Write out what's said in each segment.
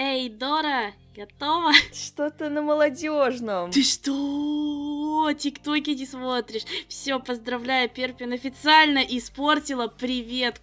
Эй, Дора, готова? Что-то на молодежном. Ты что? Тиктоки не смотришь? Все, поздравляю, Перпин официально испортила привет.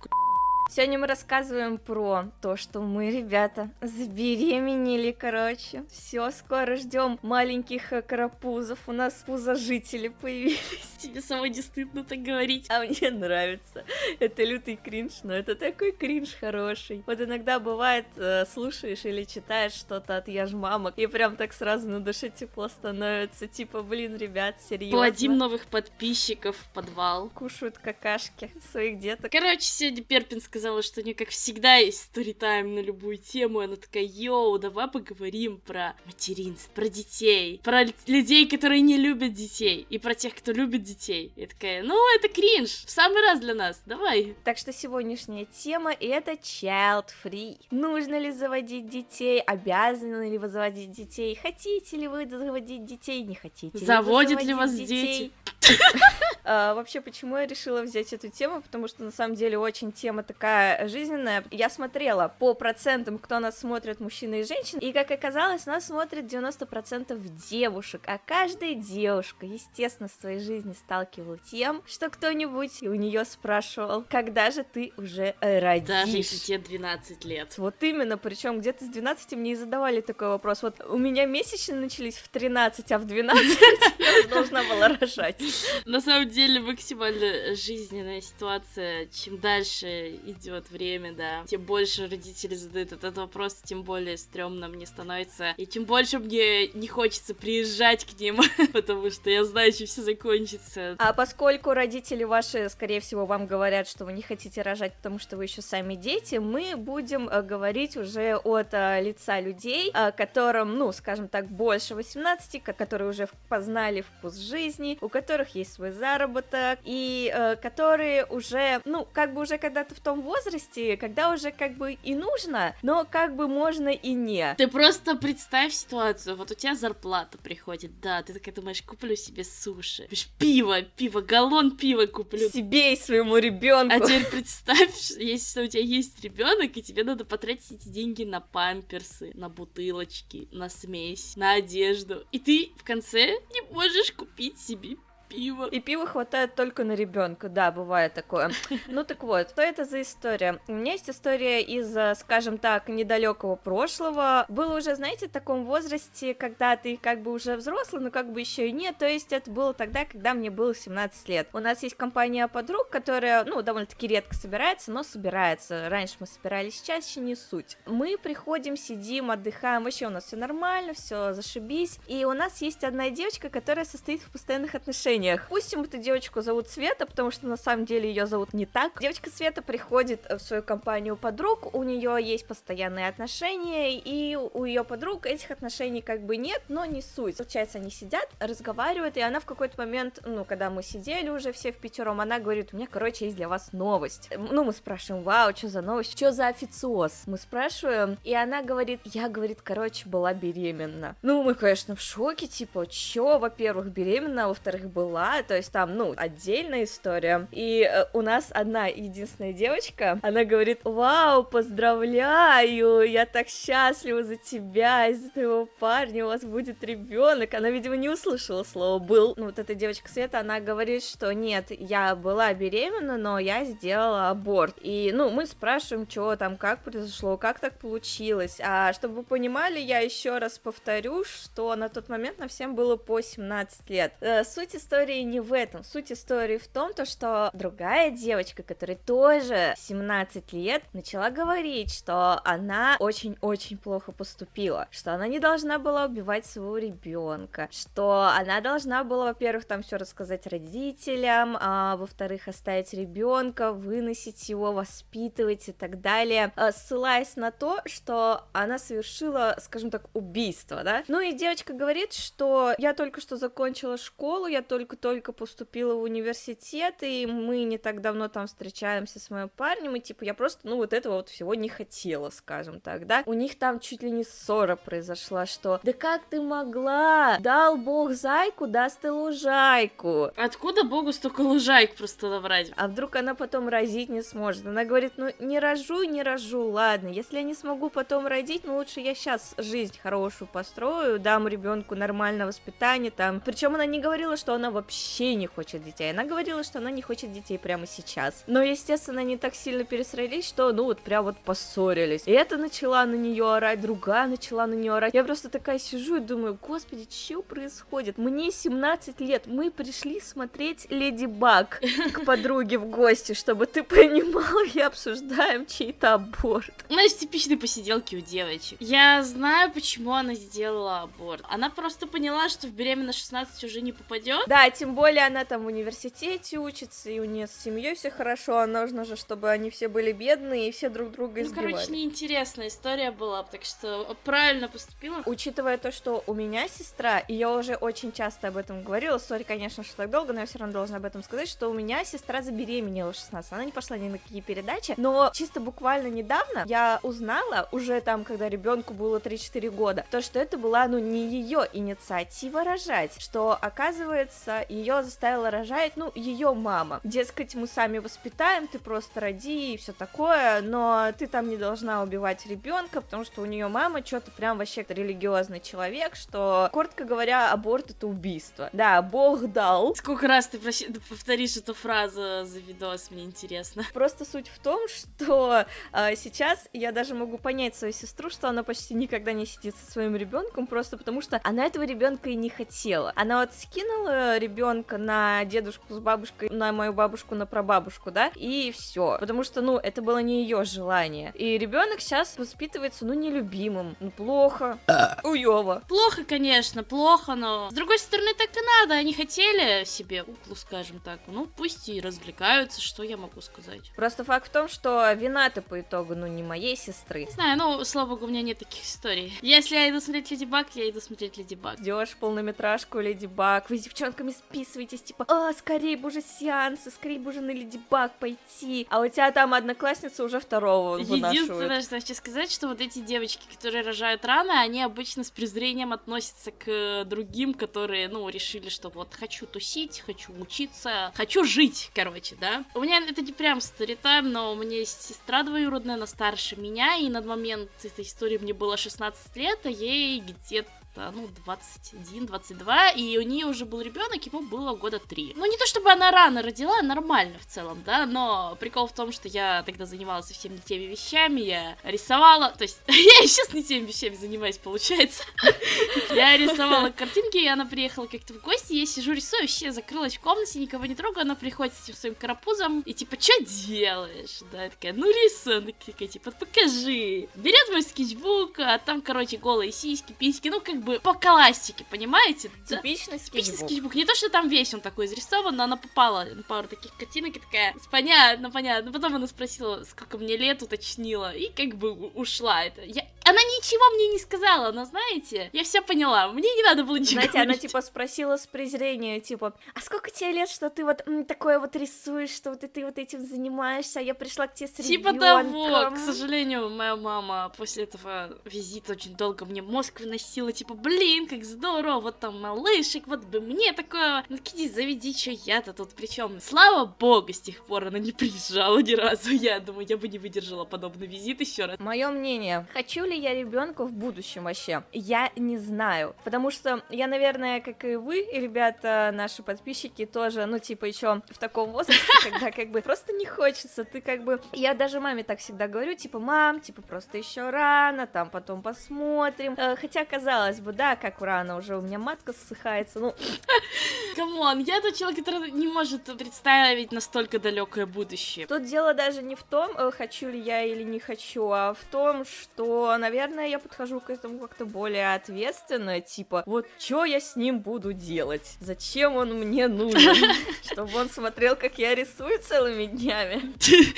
Сегодня мы рассказываем про то, что мы, ребята, забеременели, короче. Все, скоро ждем маленьких э, карапузов. У нас пузожители появились. Тебе самой не стыдно так говорить. А мне нравится. Это лютый кринж, но это такой кринж хороший. Вот иногда бывает, э, слушаешь или читаешь что-то от яж мамок, и прям так сразу на душе тепло становится. Типа, блин, ребят, серьезно. Плодим новых подписчиков в подвал. Кушают какашки своих деток. Короче, сегодня Перпин сказала, что у нее, как всегда, есть сторитайм на любую тему. Она такая, йоу, давай поговорим про материнство, про детей, про людей, которые не любят детей, и про тех, кто любит детей. Я такая, ну, это кринж, в самый раз для нас, давай. Так что сегодняшняя тема это child free. Нужно ли заводить детей? Обязаны ли вы заводить детей? Хотите ли вы заводить детей? Не хотите? Заводят ли, ли вас детей? дети? А, вообще, почему я решила взять эту тему? Потому что на самом деле очень тема такая жизненная. Я смотрела по процентам, кто нас смотрит, мужчины и женщины, и как оказалось, нас смотрит 90% девушек, а каждая девушка, естественно, в своей жизни сталкивалась тем, что кто-нибудь у нее спрашивал, когда же ты уже родишь? Даже если тебе 12 лет. Вот именно, причем где-то с 12 мне и задавали такой вопрос. Вот у меня месячные начались в 13, а в 12 я должна была рожать. На самом деле максимально жизненная ситуация. Чем дальше идет время, да, тем больше родители задают этот вопрос, тем более стрёмно мне становится. И тем больше мне не хочется приезжать к ним, потому что я знаю, чем все закончится. А поскольку родители ваши, скорее всего, вам говорят, что вы не хотите рожать, потому что вы еще сами дети, мы будем э, говорить уже от э, лица людей, э, которым, ну, скажем так, больше 18, которые уже познали вкус жизни, у которых есть свой заработок, и э, которые уже, ну, как бы уже когда-то в том возрасте, когда уже как бы и нужно, но как бы можно и не. Ты просто представь ситуацию, вот у тебя зарплата приходит, да, ты такая думаешь, куплю себе суши, пиво, пиво, галлон пива куплю. Себе и своему ребенку. А теперь представь, если у тебя есть ребенок, и тебе надо потратить эти деньги на памперсы, на бутылочки, на смесь, на одежду, и ты в конце не можешь купить себе пиво. И пива хватает только на ребенка, да, бывает такое. Ну так вот, что это за история? У меня есть история из, э, скажем так, недалекого прошлого. Было уже, знаете, в таком возрасте, когда ты как бы уже взрослый, но как бы еще и нет. То есть это было тогда, когда мне было 17 лет. У нас есть компания подруг, которая, ну, довольно-таки редко собирается, но собирается. Раньше мы собирались чаще, не суть. Мы приходим, сидим, отдыхаем, вообще у нас все нормально, все зашибись. И у нас есть одна девочка, которая состоит в постоянных отношениях отношениях. Пусть эту девочку зовут Света, потому что на самом деле ее зовут не так. Девочка Света приходит в свою компанию подруг, у нее есть постоянные отношения, и у ее подруг этих отношений как бы нет, но не суть. Получается, они сидят, разговаривают, и она в какой-то момент, ну, когда мы сидели уже все в пятером, она говорит, у меня, короче, есть для вас новость. Ну, мы спрашиваем, вау, что за новость, что за официоз? Мы спрашиваем, и она говорит, я, говорит, короче, была беременна. Ну, мы, конечно, в шоке, типа, чё, во-первых, беременна, а во-вторых, была была, то есть там, ну, отдельная история. И э, у нас одна единственная девочка, она говорит, вау, поздравляю, я так счастлива за тебя, из-за твоего парня у вас будет ребенок. Она, видимо, не услышала слово был. Ну, вот эта девочка Света, она говорит, что нет, я была беременна, но я сделала аборт. И, ну, мы спрашиваем, что там, как произошло, как так получилось. А чтобы вы понимали, я еще раз повторю, что на тот момент на всем было по 17 лет. Э, суть истории истории не в этом. Суть истории в том, то, что другая девочка, которая тоже 17 лет, начала говорить, что она очень-очень плохо поступила, что она не должна была убивать своего ребенка, что она должна была, во-первых, там все рассказать родителям, а во-вторых, оставить ребенка, выносить его, воспитывать и так далее, а, ссылаясь на то, что она совершила, скажем так, убийство, да. Ну и девочка говорит, что я только что закончила школу, я только только-только поступила в университет, и мы не так давно там встречаемся с моим парнем, и типа я просто, ну, вот этого вот всего не хотела, скажем так, да. У них там чуть ли не ссора произошла, что да как ты могла? Дал бог зайку, даст и лужайку. Откуда богу столько лужайк просто набрать? А вдруг она потом родить не сможет? Она говорит, ну, не рожу, не рожу, ладно, если я не смогу потом родить, ну, лучше я сейчас жизнь хорошую построю, дам ребенку нормальное воспитание, там. Причем она не говорила, что она вообще не хочет детей, она говорила, что она не хочет детей прямо сейчас. Но, естественно, они так сильно пересрались, что, ну, вот прям вот поссорились. И это начала на нее орать, другая начала на нее орать. Я просто такая сижу и думаю, господи, что происходит? Мне 17 лет, мы пришли смотреть Леди Баг к подруге в гости, чтобы ты понимал, и обсуждаем чей-то аборт. Знаешь, типичные посиделки у девочек. Я знаю, почему она сделала аборт. Она просто поняла, что в беременность 16 уже не попадет. Да, тем более она там в университете учится, и у нее с семьей все хорошо, а нужно же, чтобы они все были бедные и все друг друга избивали. Ну, короче, неинтересная история была, так что правильно поступила. Учитывая то, что у меня сестра, и я уже очень часто об этом говорила, сори, конечно, что так долго, но я все равно должна об этом сказать, что у меня сестра забеременела в 16, она не пошла ни на какие передачи, но чисто буквально недавно я узнала, уже там, когда ребенку было 3-4 года, то, что это была, ну, не ее инициатива рожать, что, оказывается, ее заставила рожать, ну, ее мама. Дескать, мы сами воспитаем, ты просто роди и все такое, но ты там не должна убивать ребенка, потому что у нее мама что-то прям вообще религиозный человек, что, коротко говоря, аборт это убийство. Да, Бог дал. Сколько раз ты повторишь эту фразу за видос, мне интересно. Просто суть в том, что э, сейчас я даже могу понять свою сестру, что она почти никогда не сидит со своим ребенком, просто потому что она этого ребенка и не хотела. Она вот скинула ребенка на дедушку с бабушкой, на мою бабушку, на прабабушку, да, и все. Потому что, ну, это было не ее желание. И ребенок сейчас воспитывается, ну, нелюбимым, ну, плохо, уёво. Плохо, конечно, плохо, но с другой стороны, так и надо. Они хотели себе куклу, скажем так. Ну, пусть и развлекаются, что я могу сказать. Просто факт в том, что вина-то по итогу, ну, не моей сестры. Не знаю, ну, слава богу, у меня нет таких историй. Если я иду смотреть Леди Баг, я иду смотреть Леди Баг. Ждешь полнометражку Леди Баг, вы с девчонками списываетесь, типа, а, скорее бы уже сеансы, скорее бы уже на Леди Баг пойти. А у тебя там одноклассница уже второго Единственное, что хочу сказать, что вот эти девочки, которые рожают рано, они обычно с презрением относятся к другим, которые, ну, решили, что вот хочу тусить, хочу учиться, хочу жить, короче, да. У меня это не прям старитайм, но у меня есть сестра двоюродная, она старше меня, и на момент этой истории мне было 16 лет, а ей где-то ну, 21-22, и у нее уже был ребенок, ему было года 3. Ну, не то чтобы она рано родила, нормально в целом, да, но прикол в том, что я тогда занималась совсем не теми вещами, я рисовала, то есть я и сейчас не теми вещами занимаюсь, получается. Я рисовала картинки, и она приехала как-то в гости, я сижу рисую, вообще закрылась в комнате, никого не трогаю, она приходит с этим своим карапузом, и типа, что делаешь? Да, я такая, ну рисуй, она такая, типа, покажи. Берет мой скетчбук, а там, короче, голые сиськи, письки, ну, как бы по классике, понимаете? Типичный скетчбук. Типичный скетчбук. Не то, что там весь он такой изрисован, но она попала на пару таких картинок и такая, понятно, понятно. Потом она спросила, сколько мне лет, уточнила, и как бы ушла. Это я... Она ничего мне не сказала, но знаете, я все поняла, мне не надо было ничего Знаете, говорить. она типа спросила с презрением, типа, а сколько тебе лет, что ты вот м, такое вот рисуешь, что вот ты вот этим занимаешься, а я пришла к тебе с Типа ребенком. того, к сожалению, моя мама после этого визита очень долго мне мозг выносила, типа, блин, как здорово, вот там малышек, вот бы мне такое, ну иди заведи, что я-то тут причем. Слава богу, с тех пор она не приезжала ни разу, я думаю, я бы не выдержала подобный визит еще раз. Мое мнение, хочу ли я ребенка в будущем вообще? Я не знаю, потому что я, наверное, как и вы, ребята, наши подписчики тоже, ну, типа, еще в таком возрасте, когда как бы просто не хочется, ты как бы, я даже маме так всегда говорю, типа, мам, типа, просто еще рано, там, потом посмотрим, Э, хотя, казалось бы, да, как рано, уже у меня матка ссыхается, ну... Come on, я тот человек, который не может представить настолько далекое будущее. Тут дело даже не в том, э, хочу ли я или не хочу, а в том, что наверное, я подхожу к этому как-то более ответственно, типа, вот что я с ним буду делать? Зачем он мне нужен? Чтобы он смотрел, как я рисую целыми днями.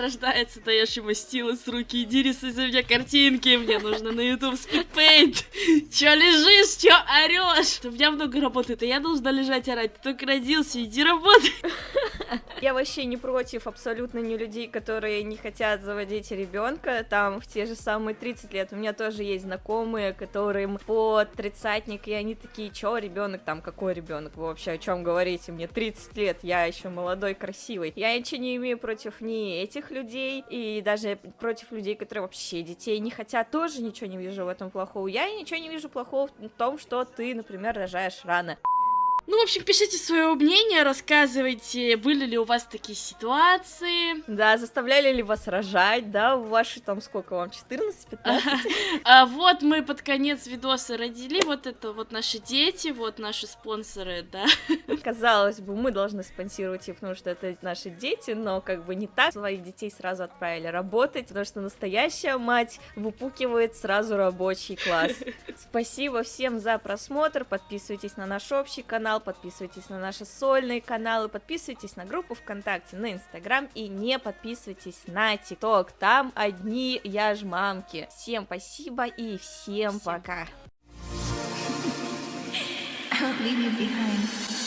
Рождается, даешь ему стилы с руки, иди рисуй за меня картинки, мне нужно на YouTube спидпейнт. Чё лежишь, чё орёшь? У меня много работает, а я должна лежать орать. Ты только родился, иди работай. Я вообще не против абсолютно не людей, которые не хотят заводить ребенка, там в те же самые 30 лет. У меня тоже есть знакомые, которым по тридцатник, и они такие, чё, ребенок там, какой ребенок? Вообще о чем говорите? Мне 30 лет, я еще молодой, красивый. Я ничего не имею против ни этих людей, и даже против людей, которые вообще детей не хотят, тоже ничего не вижу в этом плохого. Я ничего не вижу плохого в том, что ты, например, рожаешь рано. Ну, в общем, пишите свое мнение, рассказывайте, были ли у вас такие ситуации. Да, заставляли ли вас рожать, да, ваши там сколько вам, 14-15? А вот мы под конец видоса родили, вот это вот наши дети, вот наши спонсоры, да. Казалось бы, мы должны спонсировать их, потому что это наши дети, но как бы не так. Своих детей сразу отправили работать, потому что настоящая мать выпукивает сразу рабочий класс. Спасибо всем за просмотр, подписывайтесь на наш общий канал, подписывайтесь на наши сольные каналы, подписывайтесь на группу ВКонтакте, на Инстаграм и не подписывайтесь на ТикТок. Там одни я ж мамки. Всем спасибо и всем, всем. пока. leave you behind.